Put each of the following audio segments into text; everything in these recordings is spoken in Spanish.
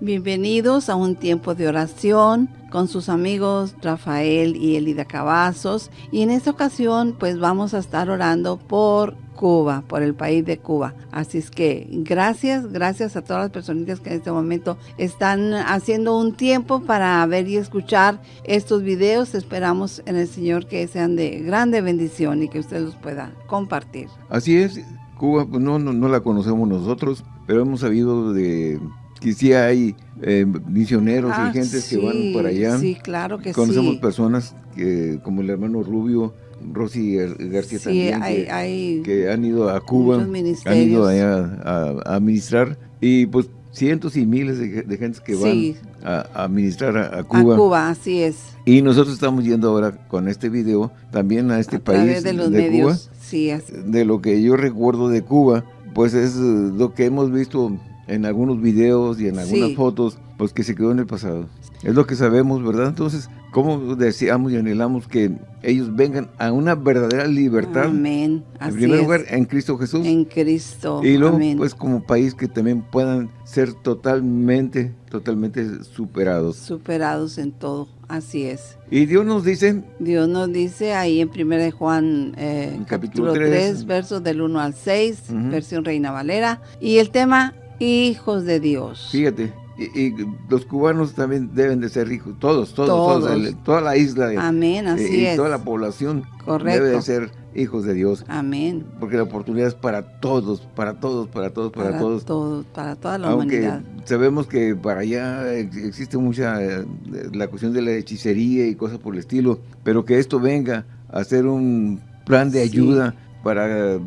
Bienvenidos a un tiempo de oración con sus amigos Rafael y Elida Cavazos. Y en esta ocasión pues vamos a estar orando por Cuba, por el país de Cuba. Así es que gracias, gracias a todas las personitas que en este momento están haciendo un tiempo para ver y escuchar estos videos. Esperamos en el Señor que sean de grande bendición y que usted los pueda compartir. Así es, Cuba pues no, no, la conocemos nosotros, pero hemos sabido de que sí hay eh, misioneros y ah, gente que van para allá. Sí, claro que Conocemos personas que, como el hermano Rubio, Rosy García también, que, han ido a Cuba, han ido allá a, administrar, y pues cientos y miles de, de gente que van a, administrar a, Cuba. A Cuba, así es. Y nosotros estamos yendo ahora con este video también a este país de, los medios, Cuba. Sí, De lo que yo recuerdo de Cuba, pues es lo que hemos visto en algunos videos y en algunas fotos, pues que se quedó en el pasado. Es lo que sabemos, ¿verdad? Entonces, ¿cómo deseamos y anhelamos que ellos vengan a una verdadera libertad? Amén. en primer lugar, en Cristo Jesús. En Cristo. Y luego, pues como país que también puedan ser totalmente, totalmente superados. Superados en todo, así es. Y Dios nos dice... Dios nos dice ahí en 1 Juan eh, capítulo 3, versos del 1 al 6, versión Reina Valera. Y el tema, hijos de Dios. Fíjate, y, los cubanos también deben de ser ricos, todos, todos, toda la isla. Amén, así y, es. toda la población Correcto. debe de ser hijos de Dios. Amén. Porque la oportunidad es para todos, para todos, para todos, para, todos. para toda la Aunque humanidad. sabemos que para allá existe mucha, eh, la cuestión de la hechicería y cosas por el estilo, pero que esto venga a ser un plan de ayuda para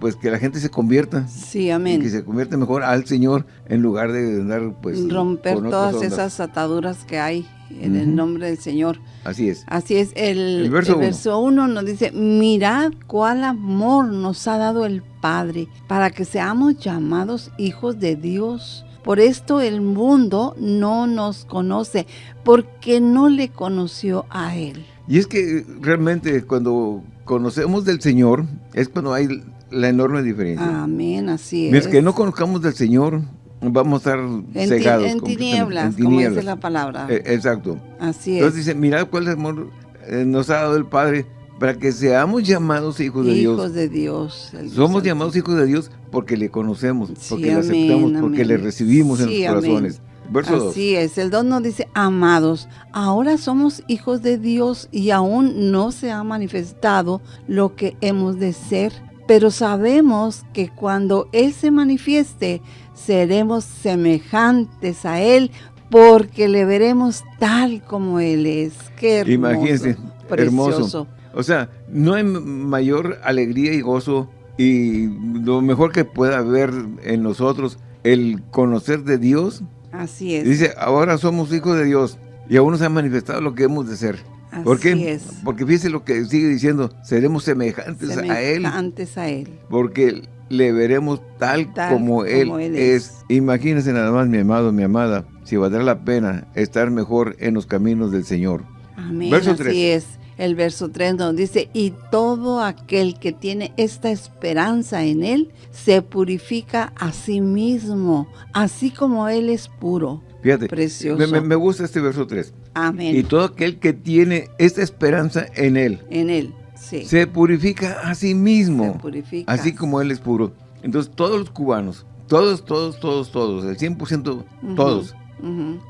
pues que la gente se convierta. Sí, amén. que se convierta mejor al Señor en lugar de andar pues romper todas esas ataduras que hay en el nombre del Señor. Así es. Así es. El, verso 1 nos dice, mirad cuál amor nos ha dado el Padre para que seamos llamados hijos de Dios. Por esto el mundo no nos conoce, porque no le conoció a Él. Y es que realmente cuando conocemos del Señor, es cuando hay la enorme diferencia. Amén, así es. Mientras que no conozcamos del Señor, vamos a estar cegados. en, tinieblas, como dice la palabra. Eh, exacto. Así es. Entonces dice, mirad cuál amor eh, nos ha dado el Padre para que seamos llamados hijos de Dios. Hijos de Dios. Somos llamados hijos de Dios porque le conocemos, porque le aceptamos, porque le recibimos en los corazones. Verso Así es, el don nos dice, amados, ahora somos hijos de Dios y aún no se ha manifestado lo que hemos de ser, pero sabemos que cuando Él se manifieste, seremos semejantes a Él, porque le veremos tal como Él es. Qué hermoso. Imagínense, hermoso. O sea, no hay mayor alegría y gozo y lo mejor que pueda haber en nosotros el conocer de Dios. Así es. Dice, ahora somos hijos de Dios y aún no se ha manifestado lo que hemos de ser. ¿Por qué? Porque fíjese lo que sigue diciendo, seremos semejantes, a Él. A Él. Porque le veremos tal, como, él, es. Imagínese nada más, mi amado, mi amada, si valdrá la pena estar mejor en los caminos del Señor. Amén, verso así es. El verso 3 nos dice, y todo aquel que tiene esta esperanza en Él, se purifica a sí mismo, así como Él es puro. Fíjate, Precioso. Me, gusta este verso 3. Amén. Y todo aquel que tiene esta esperanza en Él. En Él, sí. Se purifica a sí mismo. Se purifica. Así como Él es puro. Entonces, todos los cubanos, todos, todos, todos, todos, el 100% todos,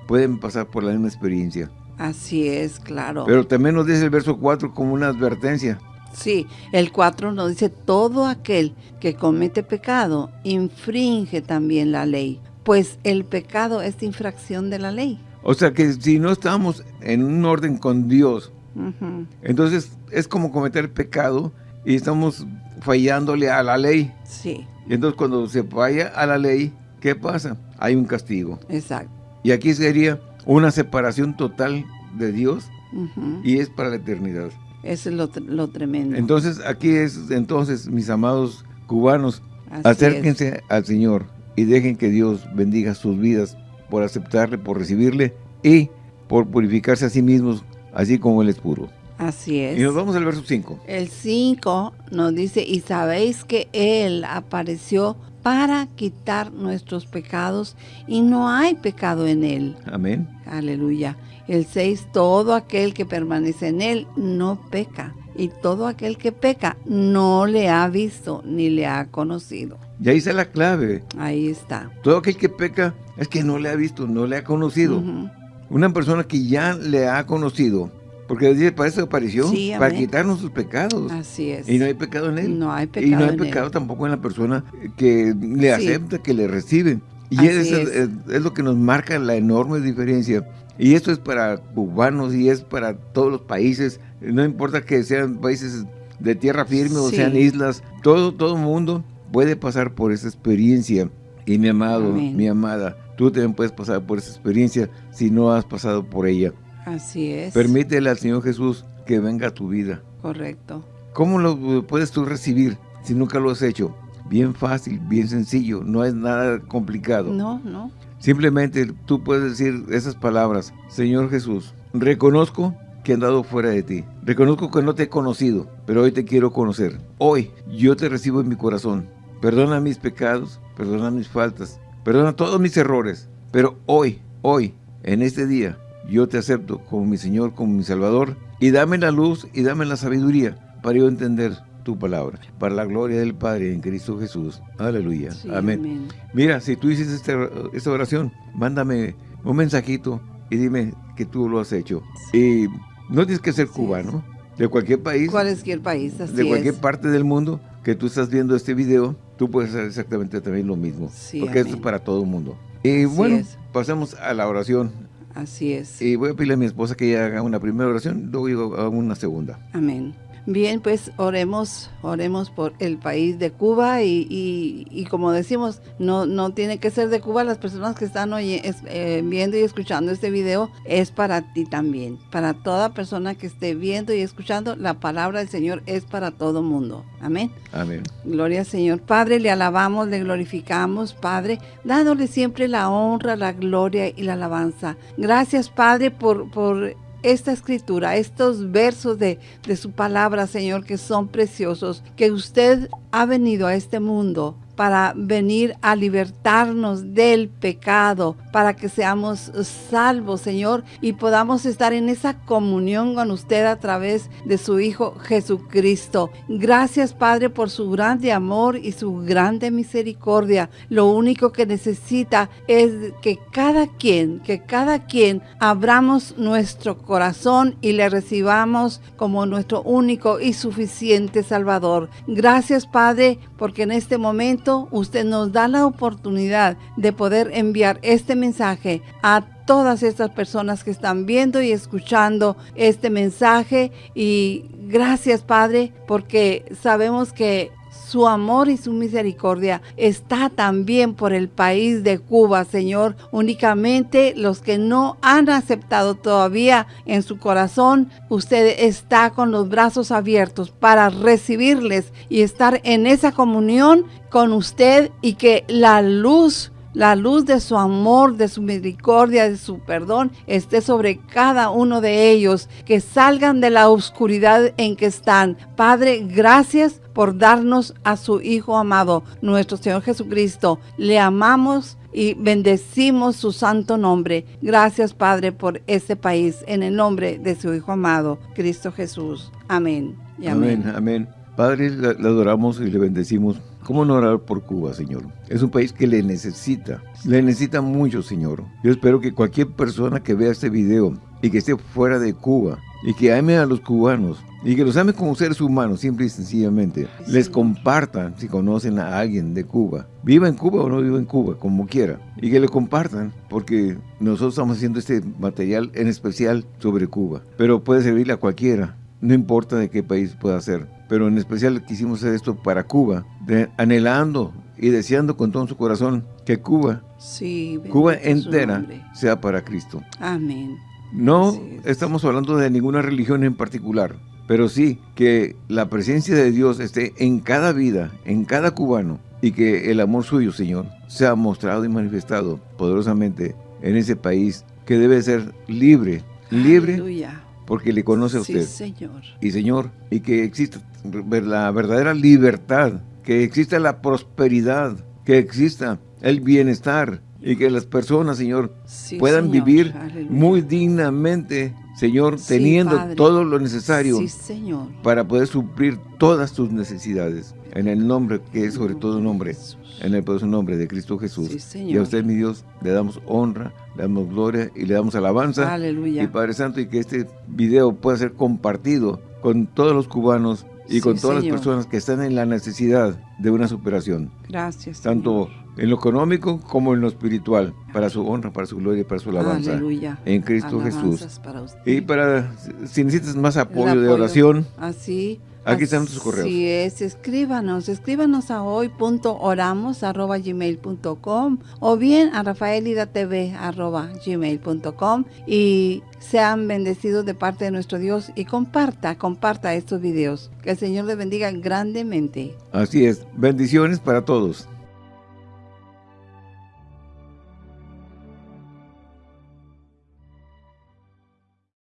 pueden pasar por la misma experiencia. Así es, claro. Pero también nos dice el verso 4 como una advertencia. Sí, el 4 nos dice, todo aquel que comete pecado infringe también la ley, pues el pecado es infracción de la ley. O sea que si no estamos en un orden con Dios, entonces es como cometer pecado y estamos fallándole a la ley. Sí. Y entonces cuando se falla a la ley, ¿qué pasa? Hay un castigo. Exacto. Y aquí sería una separación total de Dios y es para la eternidad. Eso es lo, tremendo. Entonces aquí es, entonces mis amados cubanos, acérquense al Señor y dejen que Dios bendiga sus vidas por aceptarle, por recibirle y por purificarse a sí mismos, así como Él es puro. Así es. Y nos vamos al verso 5. El 5 nos dice, y sabéis que Él apareció para quitar nuestros pecados y no hay pecado en Él. Amén. Aleluya. El 6, todo aquel que permanece en Él no peca. Y todo aquel que peca no le ha visto ni le ha conocido. Y ahí está la clave. Ahí está. Todo aquel que peca es que no le ha visto, no le ha conocido. Una persona que ya le ha conocido, porque dice, para eso apareció, para quitarnos sus pecados. Así es. Y no hay pecado en él. No hay pecado Y no hay pecado tampoco en la persona que le acepta, que le recibe. Y eso es. es lo que nos marca la enorme diferencia. Y esto es para cubanos y es para todos los países. No importa que sean países de tierra firme o sean islas. Todo, todo mundo puede pasar por esa experiencia. Y mi amado, mi amada, tú también puedes pasar por esa experiencia si no has pasado por ella. Así es. Permítele al Señor Jesús que venga a tu vida. Correcto. ¿Cómo lo puedes tú recibir si nunca lo has hecho? Bien fácil, bien sencillo, no es nada complicado. No, no. Simplemente tú puedes decir esas palabras. Señor Jesús, reconozco que he andado fuera de ti. Reconozco que no te he conocido, pero hoy te quiero conocer. Hoy yo te recibo en mi corazón. Perdona mis pecados, perdona mis faltas, perdona todos mis errores. Pero hoy, hoy, en este día, yo te acepto como mi Señor, como mi Salvador. Y dame la luz y dame la sabiduría para yo entender tu palabra, para la gloria del Padre en Cristo Jesús. Aleluya. amén. Mira, si tú hiciste esta, esta oración, mándame un mensajito y dime que tú lo has hecho. Y no tienes que ser cubano, de cualquier país. Cualquier país, De cualquier parte del mundo que tú estás viendo este video, tú puedes hacer exactamente también lo mismo. porque esto es para todo el mundo. Y bueno, pasemos a la oración. Así es. Y voy a pedirle a mi esposa que ella haga una primera oración, luego hago una segunda. Amén. Bien, pues oremos, oremos por el país de Cuba y, como decimos, no, no tiene que ser de Cuba, las personas que están hoy, eh, viendo y escuchando este video es para ti también, para toda persona que esté viendo y escuchando, la palabra del Señor es para todo mundo. Amén. Amén. Gloria al Señor. Padre, le alabamos, le glorificamos, Padre, dándole siempre la honra, la gloria y la alabanza. Gracias, Padre, por... por esta escritura, estos versos de, de, su palabra, Señor, que son preciosos, que usted ha venido a este mundo para venir a libertarnos del pecado, para que seamos salvos, Señor, y podamos estar en esa comunión con usted a través de su Hijo Jesucristo. Gracias, Padre, por su grande amor y su grande misericordia. Lo único que necesita es que cada quien, que cada quien abramos nuestro corazón y le recibamos como nuestro único y suficiente Salvador. Gracias, Padre, porque en este momento usted nos da la oportunidad de poder enviar este mensaje a todas estas personas que están viendo y escuchando este mensaje. Y gracias, Padre, porque sabemos que su amor y su misericordia está también por el país de Cuba, Señor. Únicamente los que no han aceptado todavía en su corazón, usted está con los brazos abiertos para recibirles y estar en esa comunión con usted y que la luz la luz de su amor, de su misericordia, de su perdón esté sobre cada uno de ellos, que salgan de la oscuridad en que están. Padre, gracias por darnos a su Hijo amado, nuestro Señor Jesucristo. Le amamos y bendecimos su santo nombre. Gracias, Padre, por este país, en el nombre de su Hijo amado, Cristo Jesús. Amén. amén. amén. Padre, le adoramos y le bendecimos ¿Cómo no orar por Cuba, Señor? Es un país que le necesita, le necesita mucho, Señor. Yo espero que cualquier persona que vea este video y que esté fuera de Cuba y que ame a los cubanos y que los ame como seres humanos, simple y sencillamente, les compartan si conocen a alguien de Cuba. Viva en Cuba o no viva en Cuba, como quiera. Y que le compartan, porque nosotros estamos haciendo este material en especial sobre Cuba. Pero puede servirle a cualquiera, no importa de qué país pueda ser pero en especial quisimos hacer esto para Cuba, anhelando y deseando con todo su corazón que Cuba, Cuba entera, sea para Cristo. Amén. No estamos hablando de ninguna religión en particular, pero sí que la presencia de Dios esté en cada vida, en cada cubano, y que el amor suyo, Señor, sea mostrado y manifestado poderosamente en ese país que debe ser libre, libre porque le conoce a usted. Sí, Señor. Y Señor, y que exista la verdadera libertad, que exista la prosperidad, que exista el bienestar y que las personas, Señor, puedan vivir muy dignamente, Señor, teniendo todo lo necesario para poder suplir todas tus necesidades. En el nombre que es sobre todo nombre, en el poderoso nombre de Cristo Jesús. y a usted, mi Dios, le damos honra, le damos gloria y le damos alabanza. Aleluya. Y Padre Santo, y que este video pueda ser compartido con todos los cubanos y con todas las personas que están en la necesidad de una superación. Gracias. Tanto en lo económico como en lo espiritual, para su honra, para su gloria y para su alabanza. Aleluya. En Cristo Jesús. y para, si necesitas más apoyo, de oración, así Aquí están tus correos. Sí es, escríbanos, escríbanos a hoy.oramos.gmail.com o bien a rafaelidatv.gmail.com y sean bendecidos de parte de nuestro Dios y comparta, comparta estos videos. Que el Señor les bendiga grandemente. Así es, bendiciones para todos.